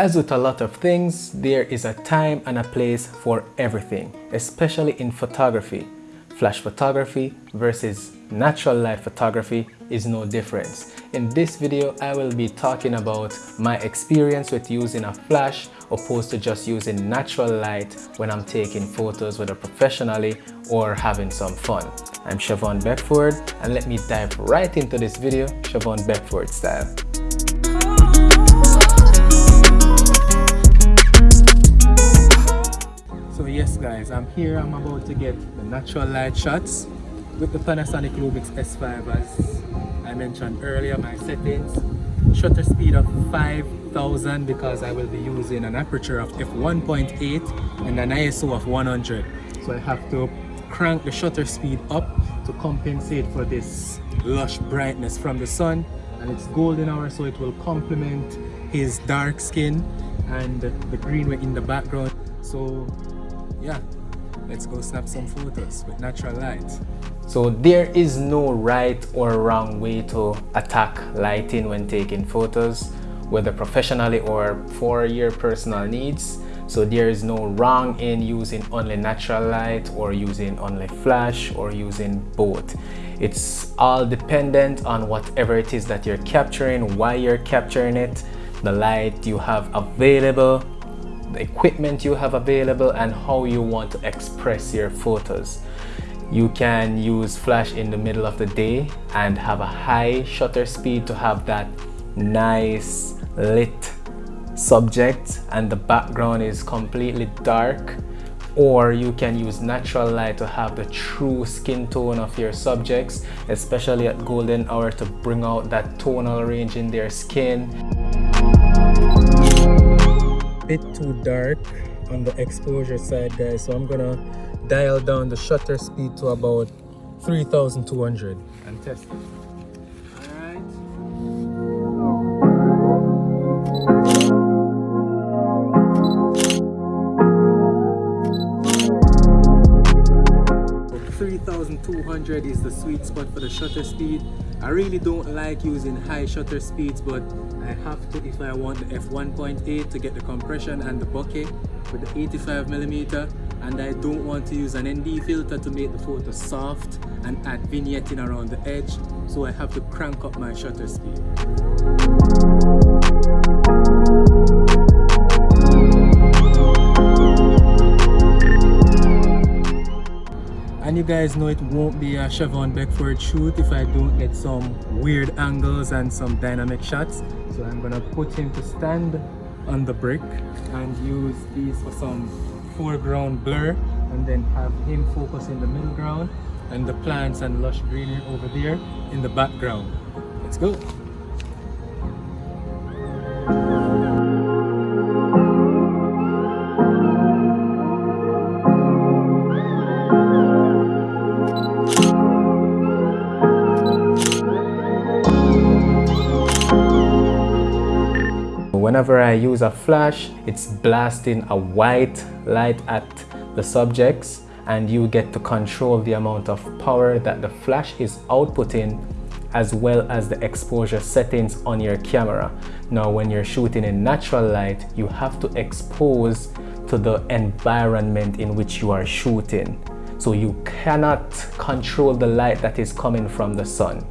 As with a lot of things, there is a time and a place for everything, especially in photography. Flash photography versus natural light photography is no difference. In this video, I will be talking about my experience with using a flash opposed to just using natural light when I'm taking photos whether professionally or having some fun. I'm Siobhan Beckford and let me dive right into this video Siobhan Beckford style. Yes guys, I'm here, I'm about to get the natural light shots with the Panasonic Lumix S5 as I mentioned earlier, my settings. Shutter speed of 5000 because I will be using an aperture of f1.8 and an ISO of 100. So I have to crank the shutter speed up to compensate for this lush brightness from the sun and it's golden hour so it will complement his dark skin and the green in the background so yeah let's go snap some photos with natural light. So there is no right or wrong way to attack lighting when taking photos whether professionally or for your personal needs. So there is no wrong in using only natural light or using only flash or using both. It's all dependent on whatever it is that you're capturing why you're capturing it the light you have available the equipment you have available and how you want to express your photos. You can use flash in the middle of the day and have a high shutter speed to have that nice lit subject and the background is completely dark. Or you can use natural light to have the true skin tone of your subjects especially at golden hour to bring out that tonal range in their skin bit too dark on the exposure side guys. So i'm gonna dial down the shutter speed to about 3200 and test it 3200 is the sweet spot for the shutter speed. I really don't like using high shutter speeds but I have to if I want the f1.8 to get the compression and the bokeh with the 85 millimeter. And I don't want to use an ND filter to make the photo soft and add vignetting around the edge. So I have to crank up my shutter speed. And you guys know it won't be a Siobhan Beckford shoot if I don't get some weird angles and some dynamic shots. So I'm gonna put him to stand on the brick and use these for some foreground blur and then have him focus in the middle ground and the plants and lush greenery over there in the background. Let's go whenever I use a flash, it's blasting a white light at the subjects and you get to control the amount of power that the flash is outputting as well as the exposure settings on your camera. Now when you're shooting in natural light, you have to expose to the environment in which you are shooting. So you cannot control the light that is coming from the sun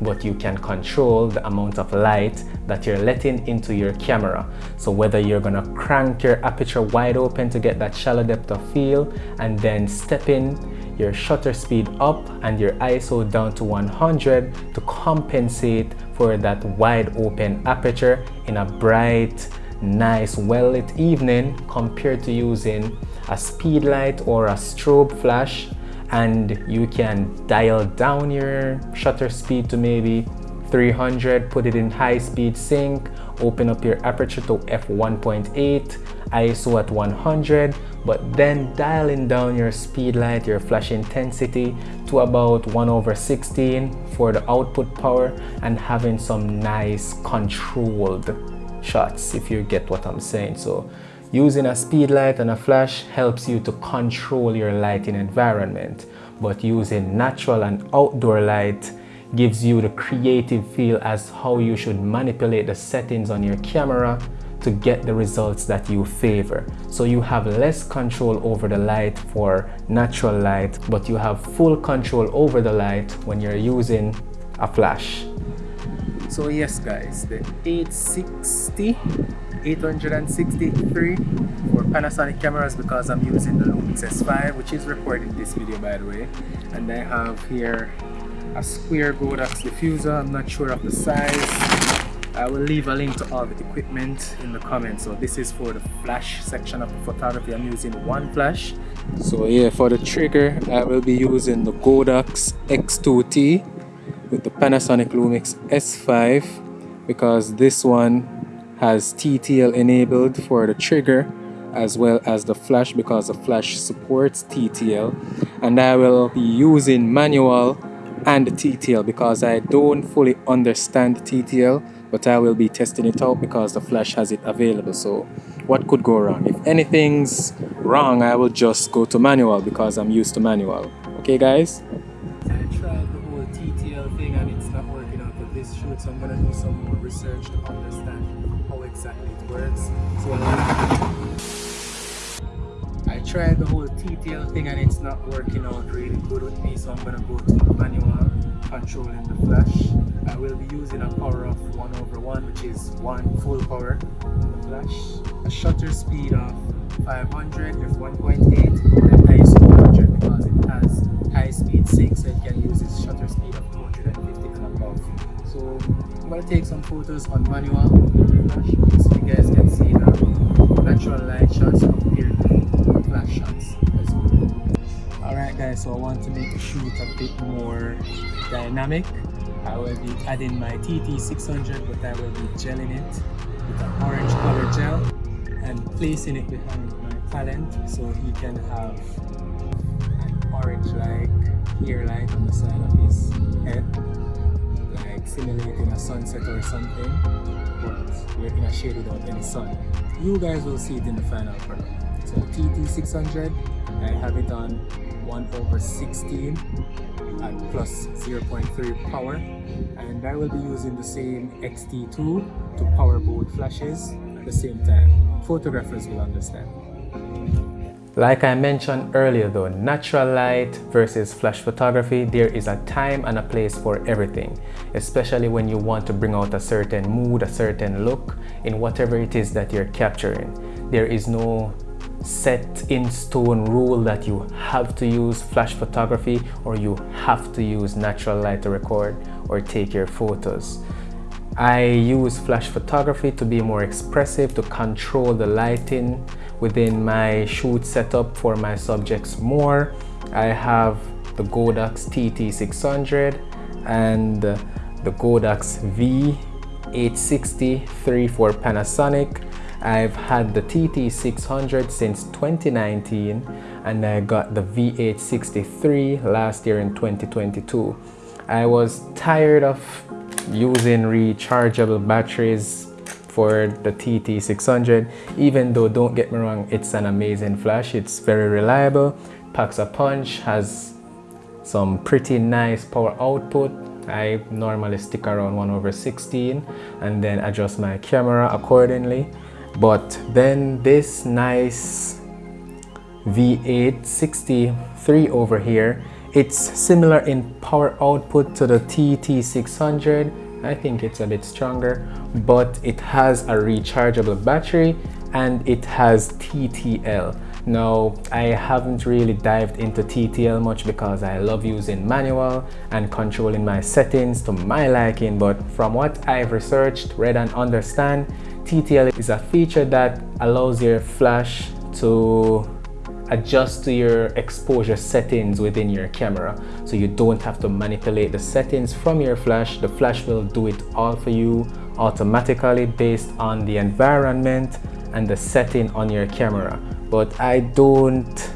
but you can control the amount of light that you're letting into your camera. So whether you're gonna crank your aperture wide open to get that shallow depth of field and then step in your shutter speed up and your ISO down to 100 to compensate for that wide open aperture in a bright, nice, well-lit evening compared to using a speed light or a strobe flash and you can dial down your shutter speed to maybe 300 put it in high speed sync open up your aperture to f1.8 ISO at 100 but then dialing down your speed light your flash intensity to about 1 over 16 for the output power and having some nice controlled shots if you get what I'm saying. So Using a speed light and a flash helps you to control your lighting environment, but using natural and outdoor light gives you the creative feel as how you should manipulate the settings on your camera to get the results that you favor. So you have less control over the light for natural light, but you have full control over the light when you're using a flash. So yes guys, the 860 863 for Panasonic cameras because I'm using the Lumix S5 which is recording this video by the way. And I have here a square Godox diffuser. I'm not sure of the size. I will leave a link to all the equipment in the comments. So this is for the flash section of the photography. I'm using one flash. So yeah for the trigger I will be using the Godox X2T with the Panasonic Lumix S5 because this one has TTL enabled for the trigger as well as the flash because the flash supports TTL and I will be using manual and TTL because I don't fully understand TTL but I will be testing it out because the flash has it available. So what could go wrong? If anything's wrong I will just go to manual because I'm used to manual. Okay guys? I tried the whole TTL thing and it's not working out for this shoot so I'm gonna do some more research to understand exactly it works. So I tried the whole TTL thing and it's not working out really good with me so I'm gonna go to manual controlling the flash. I will be using a power of 1 over 1 which is 1 full power the flash. A shutter speed of 500 with 1.8 and ISO 100 because it has high speed sync so it can use its shutter speed of 250 and above. So I'm gonna take some photos on manual flash guys, so I want to make the shoot a bit more dynamic. I will be adding my TT600 but I will be gelling it with an orange color gel and placing it behind my talent so he can have an orange like hair light on the side of his head like simulating a sunset or something but we're in a shade without any sun. You guys will see it in the final product so TT600 I have it on 1 over 16 at plus 0.3 power. And I will be using the same XT2 to power both flashes at the same time. Photographers will understand. Like I mentioned earlier though, natural light versus flash photography, there is a time and a place for everything, especially when you want to bring out a certain mood, a certain look in whatever it is that you're capturing. There is no set in stone rule that you have to use flash photography or you have to use natural light to record or take your photos. I use flash photography to be more expressive, to control the lighting, within my shoot setup for my subjects more. I have the Godox TT600 and the Godox V860 3 for Panasonic. I've had the TT600 since 2019 and I got the V863 last year in 2022. I was tired of using rechargeable batteries for the TT600 even though don't get me wrong it's an amazing flash it's very reliable. Packs a punch has some pretty nice power output. I normally stick around 1 over 16 and then adjust my camera accordingly but then this nice V863 over here it's similar in power output to the TT600 I think it's a bit stronger, but it has a rechargeable battery and it has TTL. Now, I haven't really dived into TTL much because I love using manual and controlling my settings to my liking, but from what I've researched, read and understand, TTL is a feature that allows your flash to adjust to your exposure settings within your camera. So you don't have to manipulate the settings from your flash. The flash will do it all for you automatically based on the environment and the setting on your camera. But I don't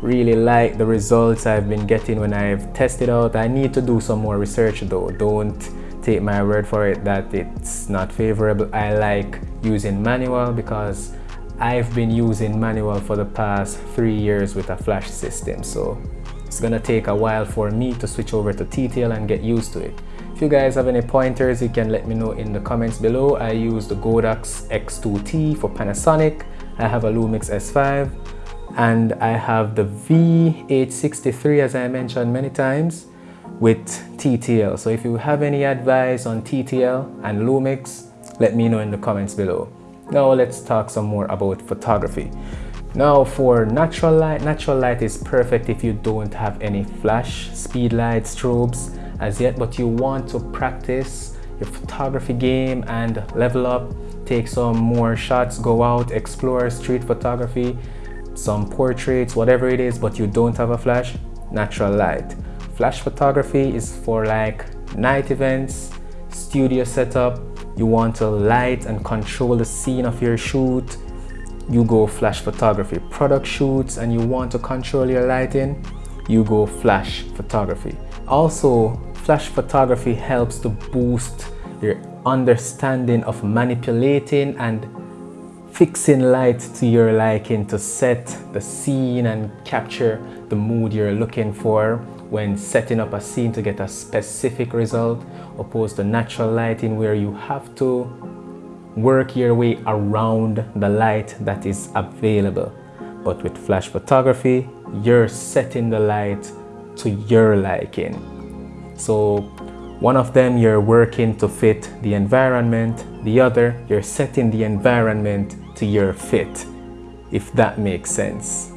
really like the results I've been getting when I've tested out. I need to do some more research though. Don't take my word for it that it's not favorable. I like using manual because I've been using manual for the past three years with a flash system. So it's gonna take a while for me to switch over to TTL and get used to it. If you guys have any pointers, you can let me know in the comments below. I use the Godox X2T for Panasonic. I have a Lumix S5 and I have the V863 as I mentioned many times with TTL. So if you have any advice on TTL and Lumix, let me know in the comments below. Now let's talk some more about photography. Now for natural light, natural light is perfect if you don't have any flash, speed lights, strobes as yet, but you want to practice your photography game and level up, take some more shots, go out, explore street photography, some portraits, whatever it is, but you don't have a flash, natural light. Flash photography is for like night events, studio setup, you want to light and control the scene of your shoot, you go flash photography. Product shoots and you want to control your lighting, you go flash photography. Also, flash photography helps to boost your understanding of manipulating and fixing light to your liking to set the scene and capture the mood you're looking for when setting up a scene to get a specific result opposed to natural lighting where you have to work your way around the light that is available. But with flash photography you're setting the light to your liking. So one of them you're working to fit the environment, the other you're setting the environment to your fit, if that makes sense.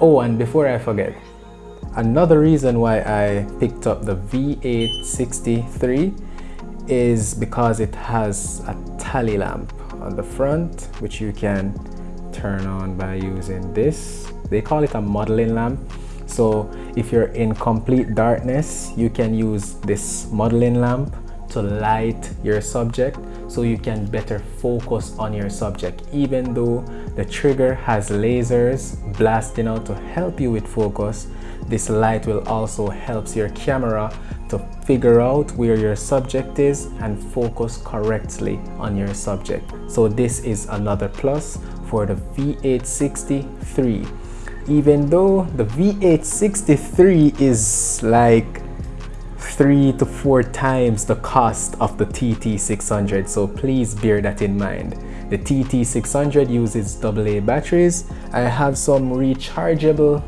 Oh, and before I forget, another reason why I picked up the V863 is because it has a tally lamp on the front, which you can turn on by using this. They call it a modeling lamp so if you're in complete darkness, you can use this modeling lamp to light your subject so you can better focus on your subject even though the trigger has lasers blasting out to help you with focus this light will also helps your camera to figure out where your subject is and focus correctly on your subject. So this is another plus for the V863 even though the V863 is like three to four times the cost of the TT600 so please bear that in mind. The TT600 uses AA batteries. I have some rechargeable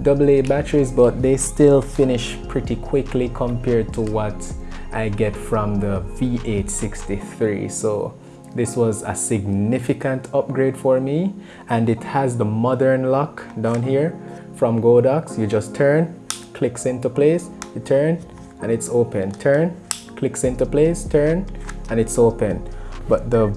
AA batteries but they still finish pretty quickly compared to what I get from the V863 so this was a significant upgrade for me and it has the modern lock down here from Godox. You just turn, clicks into place, you turn and it's open. Turn, clicks into place, turn and it's open. But the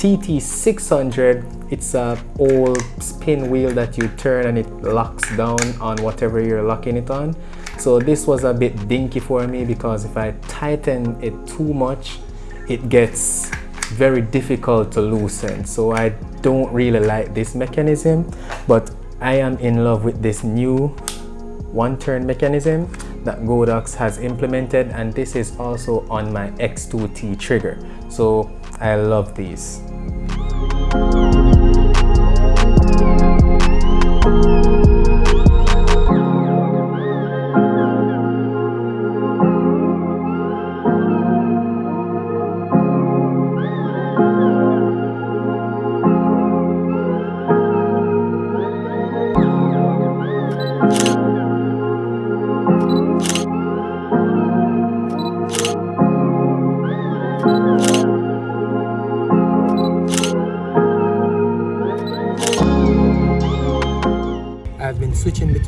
TT600, it's a old spin wheel that you turn and it locks down on whatever you're locking it on. So this was a bit dinky for me because if I tighten it too much, it gets very difficult to loosen so I don't really like this mechanism but I am in love with this new one turn mechanism that Godox has implemented and this is also on my X2T trigger so I love these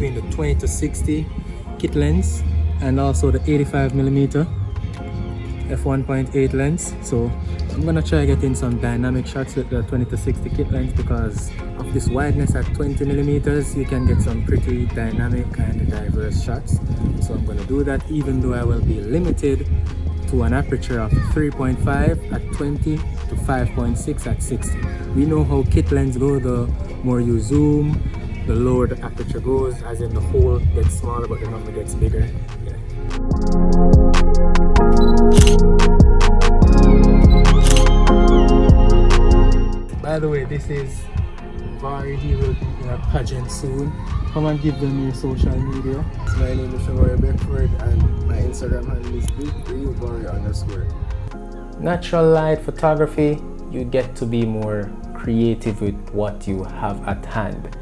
between the 20 to 60 kit lens and also the 85 millimeter f1.8 lens. So i'm gonna try getting some dynamic shots with the 20 to 60 kit lens because of this wideness at 20 millimeters you can get some pretty dynamic and diverse shots. So i'm gonna do that even though i will be limited to an aperture of 3.5 at 20 to 5.6 at 60 we know how kit lens go the more you zoom the lower the aperture goes as in the hole gets smaller but the number gets bigger yeah. by the way this is Vari will be in a pageant soon. Come and give them your social media. My name is Shamari Beckford and my Instagram handle is big3vari underscore. Natural light photography, you get to be more creative with what you have at hand.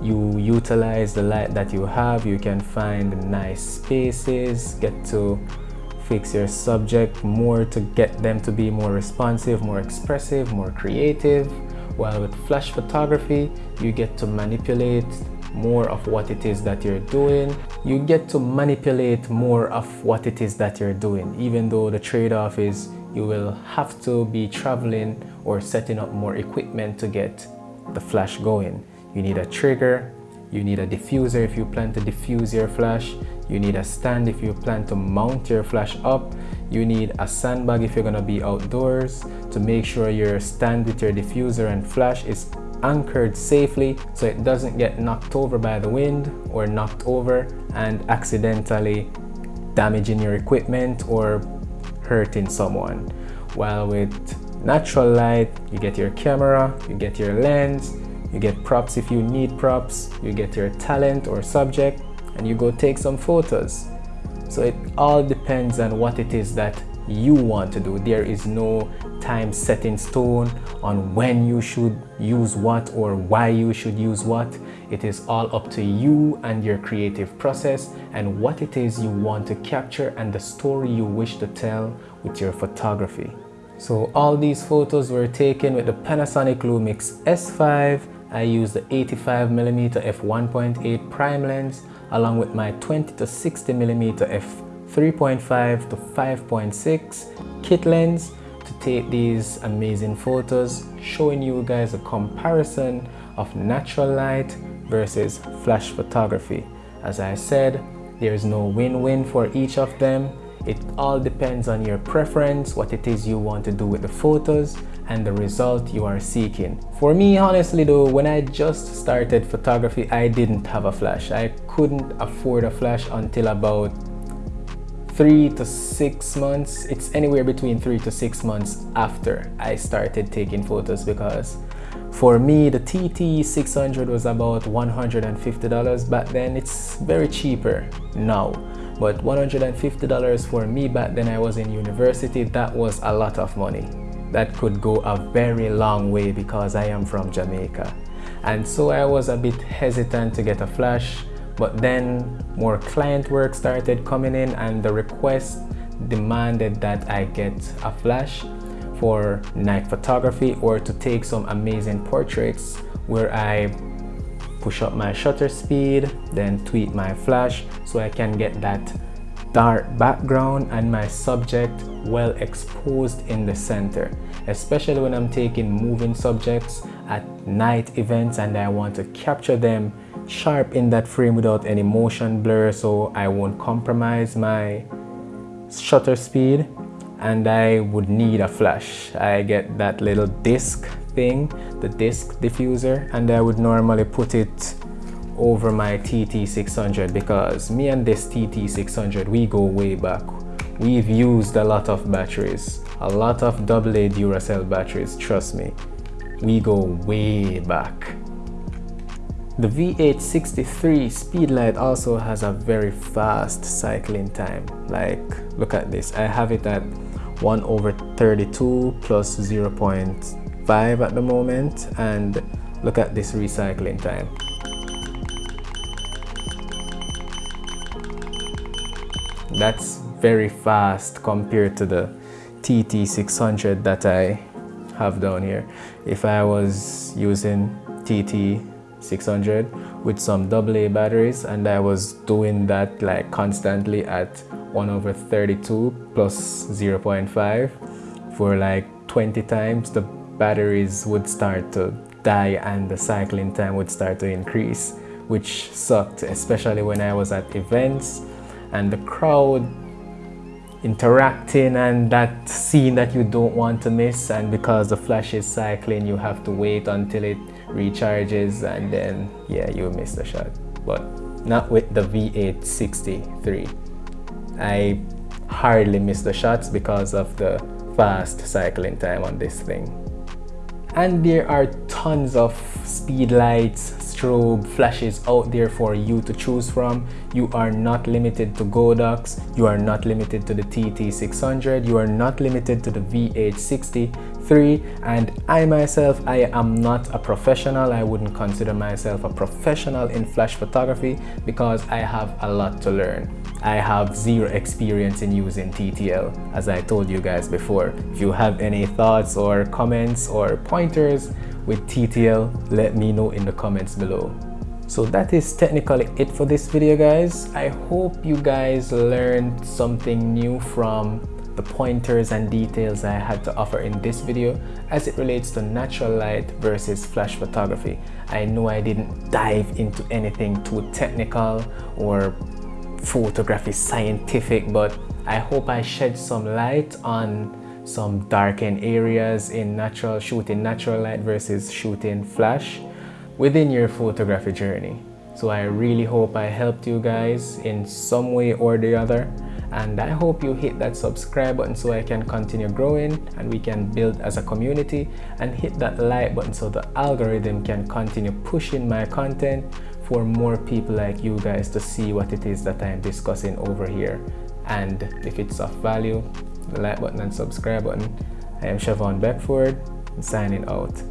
You utilize the light that you have, you can find nice spaces, get to fix your subject more to get them to be more responsive, more expressive, more creative. While with flash photography, you get to manipulate more of what it is that you're doing. You get to manipulate more of what it is that you're doing, even though the trade-off is you will have to be traveling or setting up more equipment to get the flash going. You need a trigger, you need a diffuser if you plan to diffuse your flash, you need a stand if you plan to mount your flash up, you need a sandbag if you're gonna be outdoors to make sure your stand with your diffuser and flash is anchored safely so it doesn't get knocked over by the wind or knocked over and accidentally damaging your equipment or hurting someone. While with natural light, you get your camera, you get your lens, you get props if you need props, you get your talent or subject, and you go take some photos. So it all depends on what it is that you want to do. There is no time set in stone on when you should use what or why you should use what. It is all up to you and your creative process and what it is you want to capture and the story you wish to tell with your photography. So all these photos were taken with the Panasonic Lumix S5. I use the 85mm f1.8 prime lens along with my 20 to 60 mm f 3.5 to 5.6 kit lens to take these amazing photos showing you guys a comparison of natural light versus flash photography. As I said, there's no win-win for each of them. It all depends on your preference, what it is you want to do with the photos and the result you are seeking. For me, honestly though, when I just started photography, I didn't have a flash. I couldn't afford a flash until about three to six months. It's anywhere between three to six months after I started taking photos because for me, the TT600 was about $150 back then. It's very cheaper now. But $150 for me back then I was in university, that was a lot of money. That could go a very long way because I am from Jamaica. And so I was a bit hesitant to get a flash, but then more client work started coming in and the request demanded that I get a flash for night photography or to take some amazing portraits where I push up my shutter speed, then tweak my flash so I can get that dark background and my subject well exposed in the center especially when I'm taking moving subjects at night events and I want to capture them sharp in that frame without any motion blur so I won't compromise my shutter speed and I would need a flash. I get that little disc thing, the disc diffuser, and I would normally put it over my TT600 because me and this TT600, we go way back. We've used a lot of batteries, a lot of AA Duracell batteries, trust me. We go way back. The V863 Speedlight also has a very fast cycling time. Like, look at this. I have it at 1 over 32 plus 0.5 at the moment and look at this recycling time. That's very fast compared to the TT600 that I have down here. If I was using TT600 with some AA batteries and I was doing that like constantly at 1 over 32 plus 0.5 for like 20 times the batteries would start to die and the cycling time would start to increase which sucked especially when I was at events and the crowd interacting and that scene that you don't want to miss. And because the flash is cycling you have to wait until it recharges and then yeah you miss the shot. But not with the V863 I hardly miss the shots because of the fast cycling time on this thing. And there are tons of speed lights strobe flashes out there for you to choose from. You are not limited to Godox. You are not limited to the TT600 you are not limited to the V863 and I myself I am not a professional. I wouldn't consider myself a professional in flash photography because I have a lot to learn. I have zero experience in using TTL as I told you guys before. If you have any thoughts or comments or pointers with TTL let me know in the comments below. So that is technically it for this video guys. I hope you guys learned something new from the pointers and details i had to offer in this video as it relates to natural light versus flash photography. I know i didn't dive into anything too technical or photography scientific but i hope i shed some light on some darkened areas in natural shooting natural light versus shooting flash within your photography journey. So I really hope I helped you guys in some way or the other. And I hope you hit that subscribe button so I can continue growing and we can build as a community. And hit that like button so the algorithm can continue pushing my content for more people like you guys to see what it is that I am discussing over here. And if it's of value the like button and subscribe button. I am Siobhan Beckford signing out